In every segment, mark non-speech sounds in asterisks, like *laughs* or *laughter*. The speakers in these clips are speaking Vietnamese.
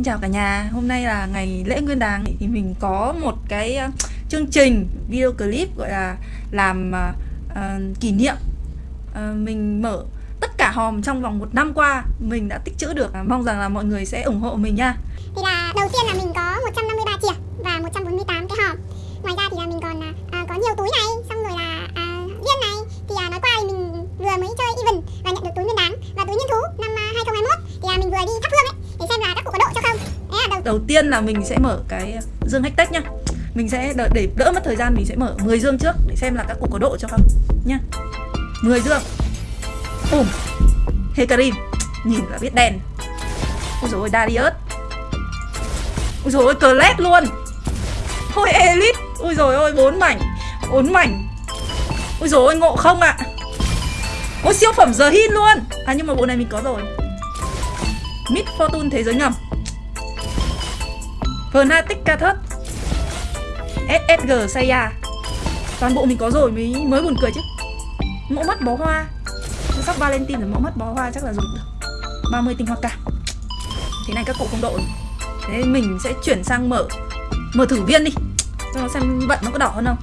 Xin chào cả nhà, hôm nay là ngày lễ nguyên đán. Thì mình có một cái ờ, chương trình video clip gọi là làm uh, uh, kỷ niệm. Uh, Mình mở tất cả hòm trong vòng một năm qua. Mình đã tích trữ được à, Mong rằng là mọi người sẽ ủng hộ mình nha. Thì là đầu tiên là mình có 153 triệu. Đầu tiên là mình sẽ mở cái dương hack nhá. Mình sẽ đợi, để đỡ mất thời gian mình sẽ mở 10 dương trước để xem là các cụ có độ cho không nhá. 10 dương. Bùm. Hecarim Nhìn là biết đèn. Ôi dồi ôi Darius. Ôi dồi ôi lét luôn. Thôi Elite. Ôi dồi ôi bốn mảnh. Bốn mảnh. Ôi dồi ôi ngộ không ạ? À. Ôi siêu phẩm giờ hin luôn. À nhưng mà bộ này mình có rồi. Mid Fortune thế giới ngầm Fnatic Kathus SSG Saya Toàn bộ mình có rồi mới mới buồn cười chứ. Mẫu mắt bó hoa. Sắp Valentine rồi mẫu mắt bó hoa chắc là dùng được. 30 tinh hoa cả Thế này các cụ không độ. Rồi Thế mình sẽ chuyển sang mở Mở thử viên đi. Cho nó xem vận nó có đỏ hơn không.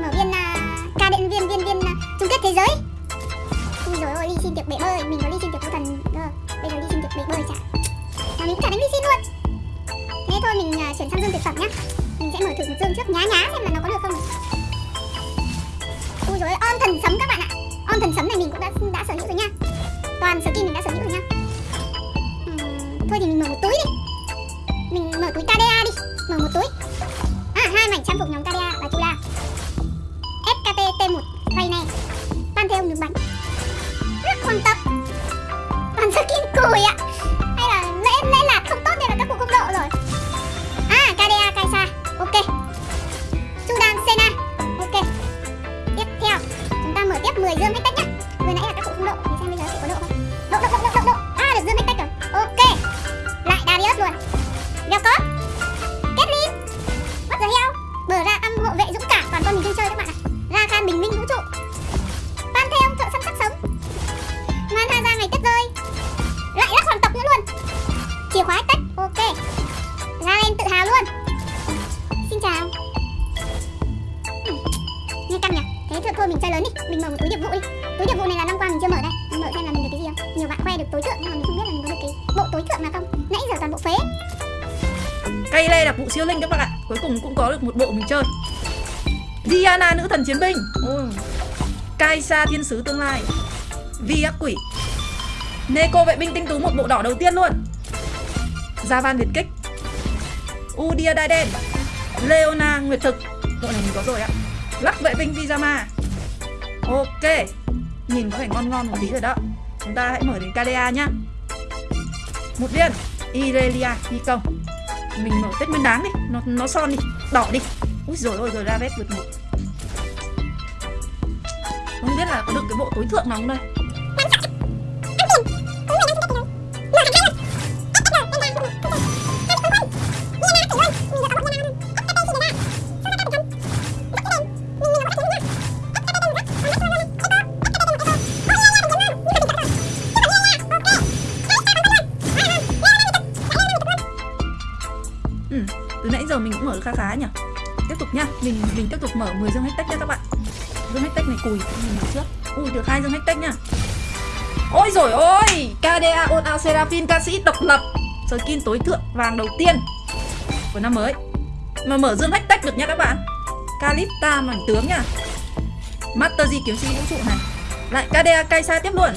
Mở viên là ca điện viên viên viên à, chung kết thế giới. Ui dồi ôi, Ly xin được bể bơi, mình có Ly xin được thú thần Bây giờ Ly xin được bể bơi chả. Mà mình cũng chả đánh Ly xin luôn. Thế thôi, mình à, chuyển sang dương tuyệt phẩm nhá. Mình sẽ mở thử một dương trước. Nhá nhá, xem là nó có được không. Ui dồi on thần sấm các bạn ạ. On thần sấm này mình cũng đã đã sở hữu rồi nha. Toàn skin mình đã sở hữu rồi nha. Chiến binh. Ừ. Kaisa thiên sứ tương lai. Vi ác quỷ. Neko vệ binh tinh tú một bộ đỏ đầu tiên luôn. Javan liệt kích. Udia đai đen. Leona nguyệt thực. Bộ này mình có rồi ạ. Lắc vệ binh Vizama. Ok. Nhìn có vẻ ngon ngon một tí rồi đó. Chúng ta hãy mở đến KDA nhá. Một viên. Irelia phi công. Mình mở tết nguyên đáng đi. Nó nó son đi. Đỏ đi. Úi rồi ôi rồi ra vết vượt một không biết là có được cái bộ tối thượng nào không đây? Ừ, từ nãy giờ mình cũng mở khá khá nhỉ? Tiếp tục nhá, mình mình tiếp tục mở 10 dương hashtag nha các bạn. Dương hashtag này cùi, nhìn mặt trước. Ui, được hai dương hashtag nha Ôi rồi ôi, KDA ôn ao Seraphim ca sĩ độc lập. Skin tối thượng vàng đầu tiên của năm mới. Mà mở dương hashtag được nha các bạn. Kalista mảnh tướng nha Master di kiếm sĩ vũ trụ này. Lại KDA Kaisa tiếp luôn.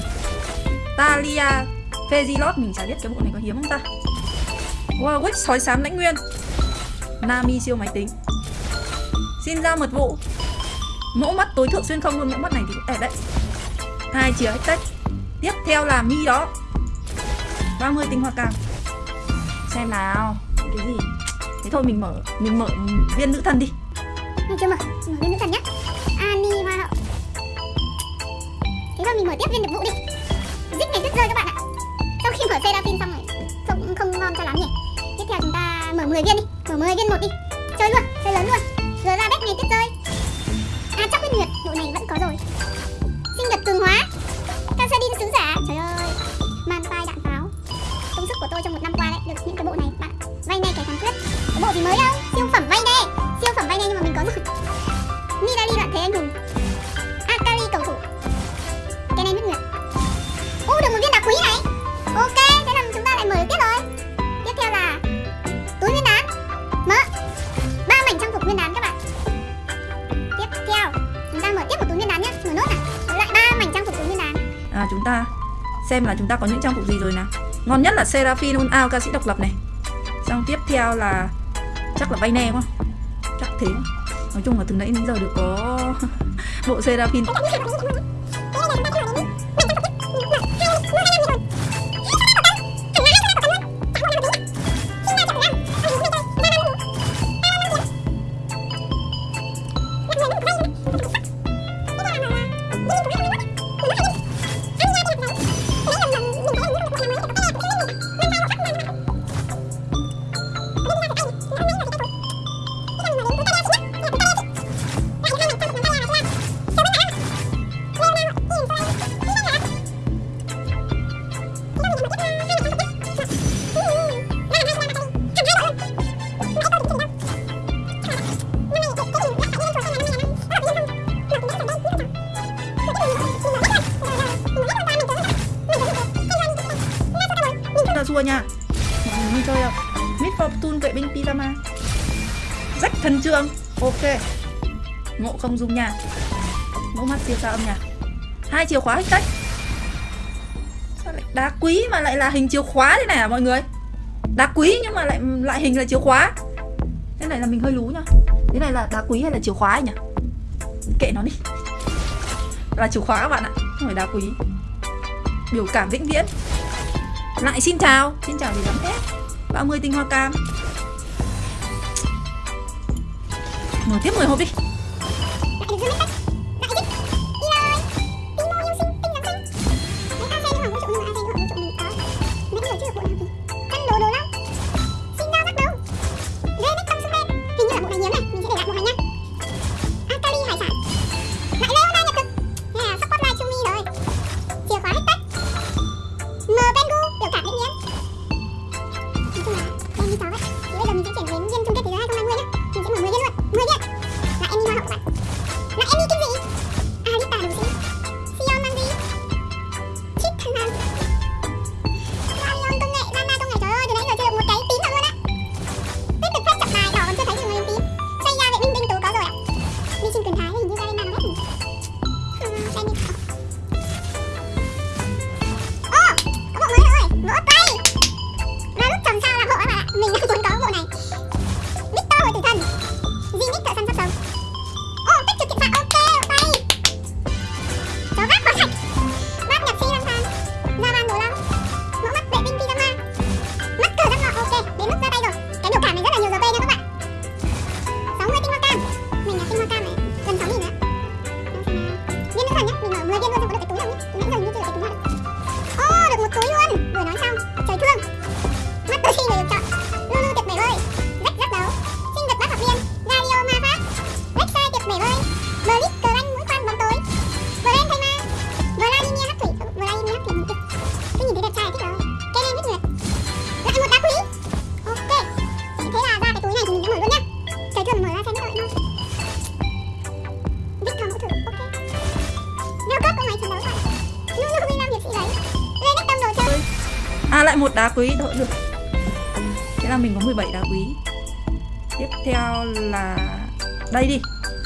Talia Fezilot mình chả biết cái bộ này có hiếm không ta? Wow, Wix sói xám lãnh nguyên. Nami siêu máy tính. Xin ra mật vụ. Mẫu mắt tối thượng xuyên không luôn Mẫu mắt này thì cũng đẹp đấy. Hai chìa tết. Tiếp theo là mi đó. 30 tinh hoa càng Xem nào. Cái gì? Thế thôi mình mở Mình mở viên nữ thần đi. Mình chưa mở Mở viên nữ thần nhá. Ani hoa hậu. Thế thôi mình mở tiếp viên được vụ đi. Dích này rất rơi các bạn ạ. Sau khi mở Seraphim xong rồi Không, không ngon cho lắm nhỉ. Tiếp theo chúng ta mở 10 viên đi. Mở 10 viên một đi. Chơi luôn, chơi lớn luôn. Rồi ra bếp này tuyết rơi chắc biết được Đội này vẫn có rồi. Sinh nhật cường hóa. Casadin sứ giả. Trời ơi, Man tai đạn pháo. Công sức của tôi trong một năm qua đấy Được những cái bộ này. Bạn, vay này cái thắng quyết. Bộ gì mới đâu Siêu phẩm vay là chúng ta xem là chúng ta có những trang phục gì rồi nào. Ngon nhất là Seraphine Unao ca sĩ độc lập này. Xong tiếp theo là chắc là vay ne quá. Chắc thế. Nói chung là từ nãy đến giờ được có *laughs* bộ Seraphine. Siêu sao âm nhạc. Hai chìa khóa hết cách. Sao lại đá quý mà lại là hình chìa khóa thế này à mọi người? Đá quý nhưng mà lại lại hình là chìa khóa. Thế này là mình hơi lú nhá. Thế này là đá quý hay là chìa khóa nhỉ? Kệ nó đi. Là chìa khóa các bạn ạ, không phải đá quý. Biểu cảm vĩnh viễn. Lại xin chào. Xin chào gì lắm hết 30 tinh hoa cam. Mở tiếp 10 hộp đi.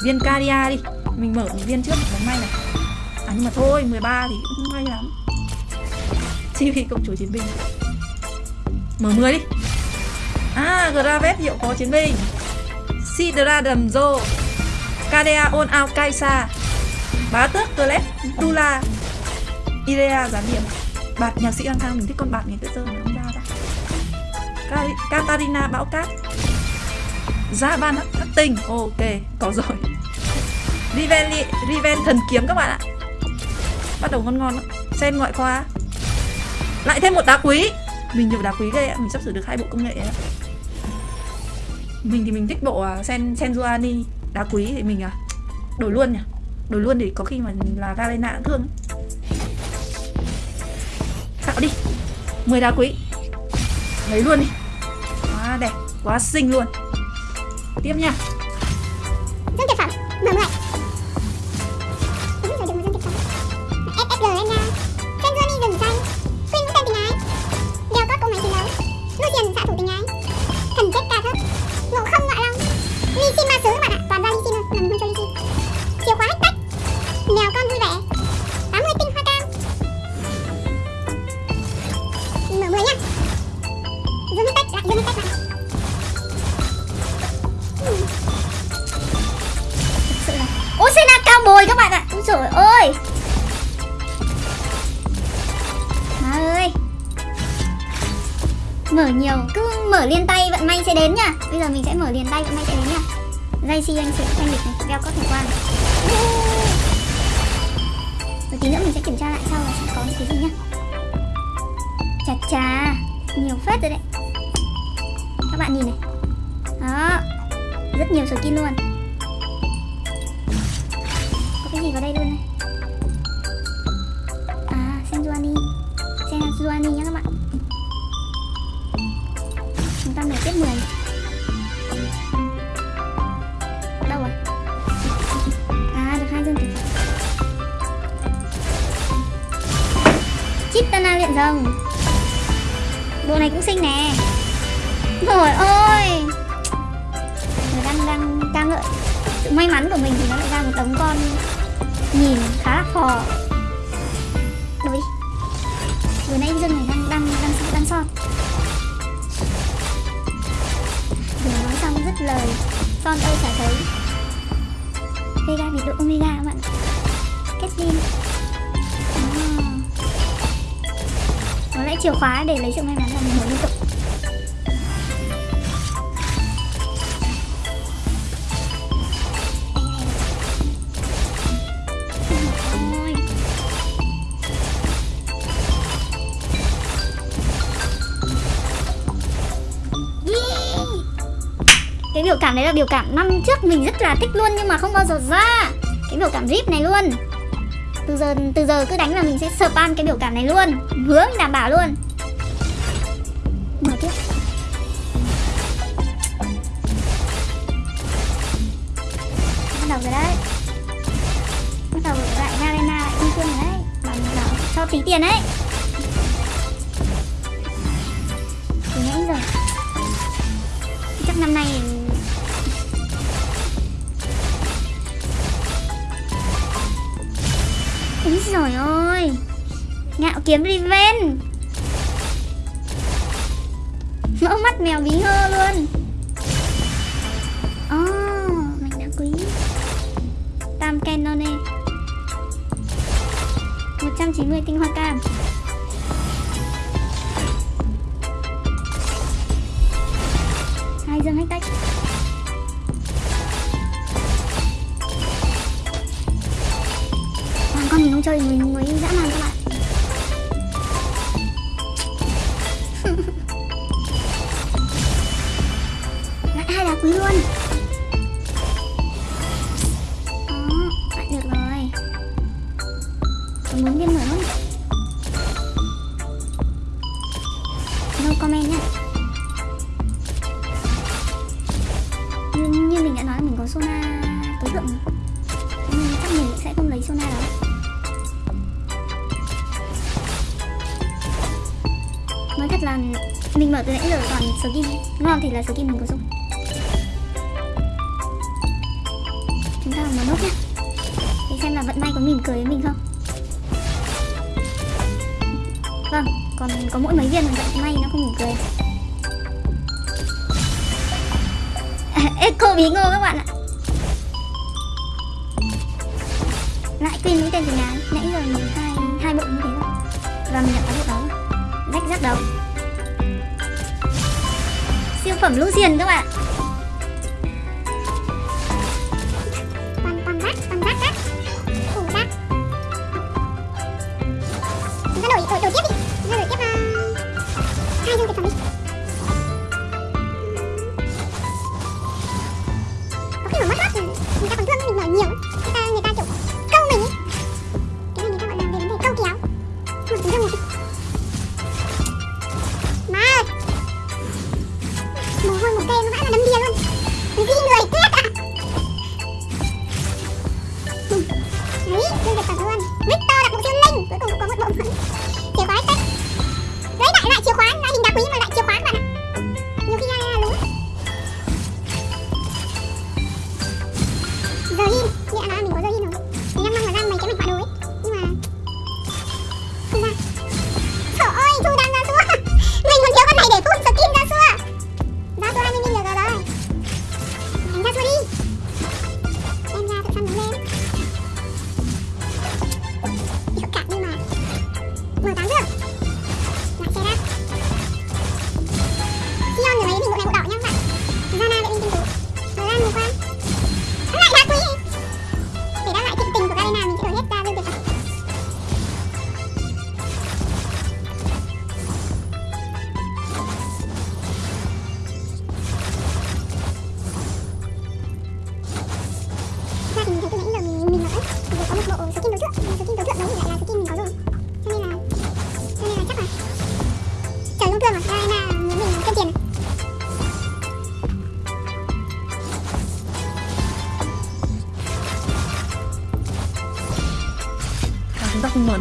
Viên Caria đi. Mình mở một viên trước bóng may này. À nhưng mà thôi 13 thì cũng không may lắm. Chi phí công chủ chiến binh. Mở 10 đi. À Gravet hiệu có chiến binh. Sidra đầm rô on ao Kaisa. Bá tước Clef Tula Irea gián điểm Bạt nhạc sĩ lang thang, mình thích con bạt này tự dưng. Không ra ra Katarina bão cát. Gia ban hắc tinh. Ok có rồi. Riven, Riven thần kiếm các bạn ạ. Bắt đầu ngon ngon đó. Ngoại khoa. Lại thêm một đá quý. Mình nhiều đá quý ghê ạ. Mình sắp sửa được hai bộ công nghệ ạ. Mình thì mình thích bộ à, Sen Senjuani Đá quý thì mình à Đổi luôn nhỉ? Đổi luôn để có khi mà là Galena cũng thương. Tạo Xạo đi. 10 đá quý. Lấy luôn đi. Quá đẹp, quá xinh luôn. Tiếp nha. Dây anh sẽ thanh lịch này đeo có thể quan. Rồi tí nữa mình sẽ kiểm tra lại sau là sẽ có những cái gì nhá. Chà chà, nhiều phết rồi đấy. Các bạn nhìn này. Đó, rất nhiều skin luôn. Có cái gì vào đây luôn này? À Senjuani Senjuani nhá các bạn. Chúng ta mở tiếp 10 Chitana luyện rồng. Bộ này cũng xinh nè. Rồi ôi Người đang đang ca ngợi Sự may mắn của mình thì nó lại ra một tấm con Nhìn khá là phò. Đối Vừa nãy Dương này đang đang đang đang son. Vừa nói xong rất lời, Son ơi chả thấy. Vega bị đội Omega các bạn. Kết zin Có chìa khóa để lấy sự may mắn là mình muốn liên tục. Cái biểu cảm đấy là biểu cảm năm trước mình rất là thích luôn nhưng mà không bao giờ ra. Cái biểu cảm rip này luôn từ giờ từ giờ cứ đánh là mình sẽ spam cái biểu cảm này luôn. Hướng đảm bảo luôn. Mở tiếp. Bắt đầu rồi đấy. Bắt đầu lại Garena lại đi phương rồi đấy. Bảo bảo cho tí tiền đấy. Từ nãy giờ. Chắc năm nay Ngạo kiếm Riven. Mỡ mắt mèo bí hơ luôn. Oh, mình đã quý. Tam Canone 190 tinh hoa cam. Hai dương hách tách. Còn con mình không chơi mình mới dã man các bạn. Quý luôn. Đó, lại được rồi. Còn muốn viên mở không? No comment nhá. Như, như mình đã nói mình có Sona tối thượng mà. Nên chắc mình sẽ không lấy Sona đâu Nói thật là mình mở từ nãy giờ toàn skin. Ngon thì là skin mình có dùng. Chúng ta mở nốt nhá Để xem là vận may có mỉm cười với mình không. Vâng, còn có mỗi mấy viên mà vận may nó không mỉm cười. *laughs* Echo bí ngô các bạn ạ. Lại quên mũi tên từ nhà nãy giờ mình hai hai bộ như thế rồi và mình đã có bộ đó. Rách rắc đầu. Siêu phẩm Lucian các bạn toàn toàn rác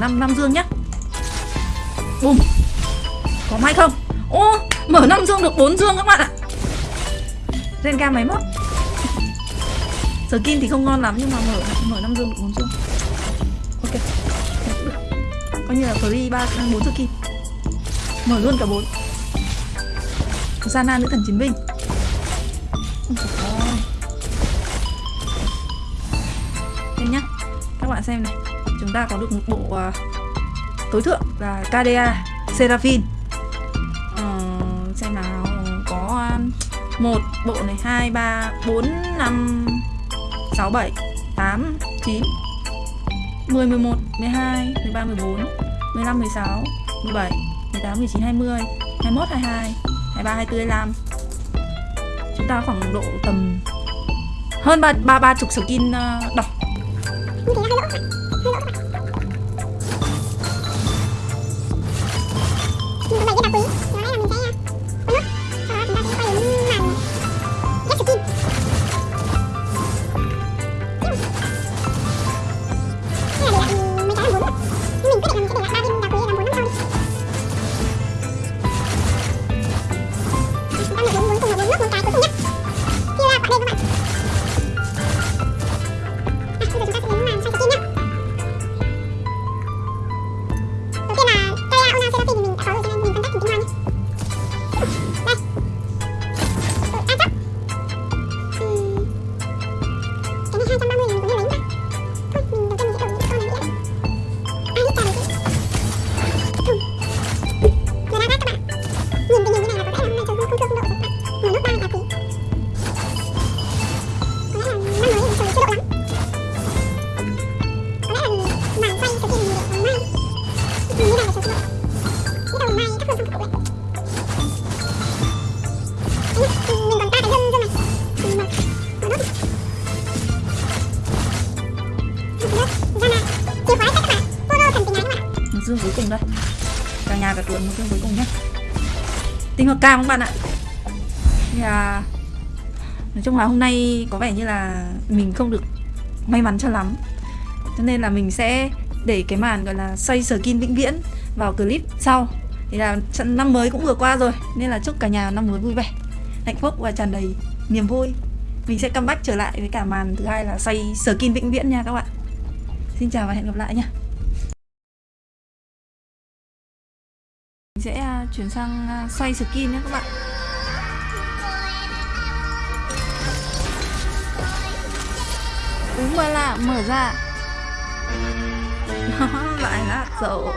năm năm dương nhá. Bùm. Có may không? Ô, mở năm dương được 4 dương các bạn ạ. Renga máy móc Skin thì không ngon lắm nhưng mà mở mở năm dương được bốn dương. Ok. Coi như là free ba, bốn skin mở luôn cả bốn. Sana nữ thần chiến binh. Xem nhá. Các bạn xem này. Chúng ta có được một bộ uh, tối thượng là KDA Seraphine uh, ờ, Xem nào Có ờ, một bộ này hai ba bốn năm sáu bảy tám chín 10, 11, 12, 13, 14, 15, 16, 17, 18, 19, 20, 21, 22, 23, 24, 25 Chúng ta khoảng độ tầm hơn ba ba ba chục skin uh, đỏ tinh cam các bạn ạ? Thì là nói chung là hôm nay có vẻ như là mình không được may mắn cho lắm. Cho nên là mình sẽ để cái màn gọi là xoay skin vĩnh viễn vào clip sau. Thì là trận năm mới cũng vừa qua rồi, nên là chúc cả nhà năm mới vui vẻ, hạnh phúc và tràn đầy niềm vui. Mình sẽ comeback trở lại với cả màn thứ hai là xoay skin vĩnh viễn nha các bạn. Xin chào và hẹn gặp lại nha. Chuyển sang à, xoay skin nhé các bạn. Đúng rồi là mở ra. Nó *laughs* lại nát rồi.